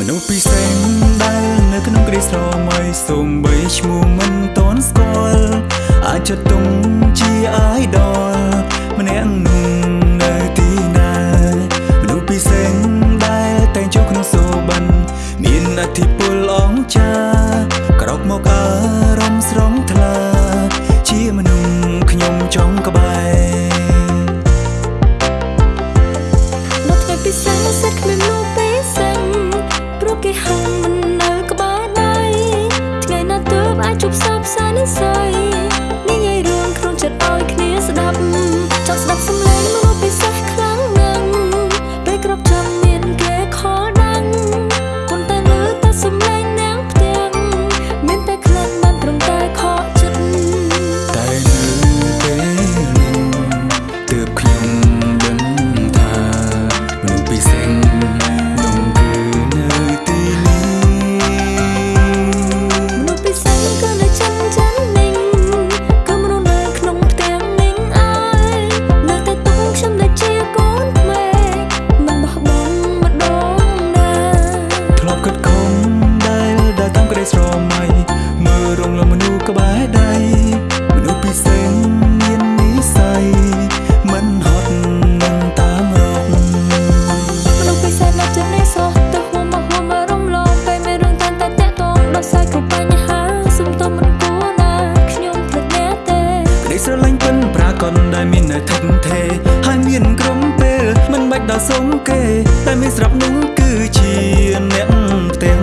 មនុស្សពិសេសដែលនៅក្នុងគ្រាស្រមៃសូម្បីឈ្មោះមិនតន់ស្គាល់អាចចិត្តទុំ sun and sun. កុនដែលមាននៅថឹកថេហើយមានក្រុមពេលមិនបាច់ដល់សុំគេតែមានស្រាប់នឹងគឺជាអ្នកផ្ទាំង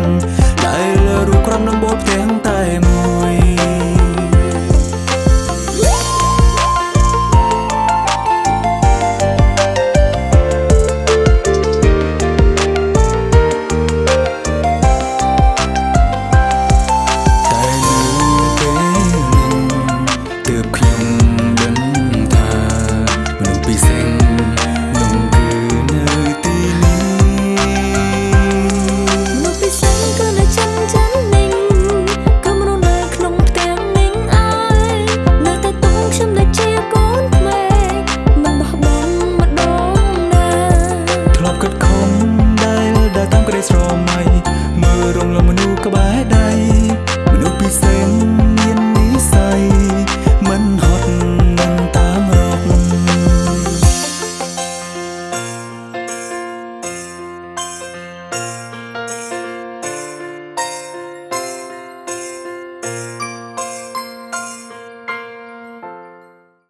ដែលរੂក្រំនឹងបោផ្ទាំង មៃមើលរំលងមនុស្សក្បែរដៃមនុស្សពិសេស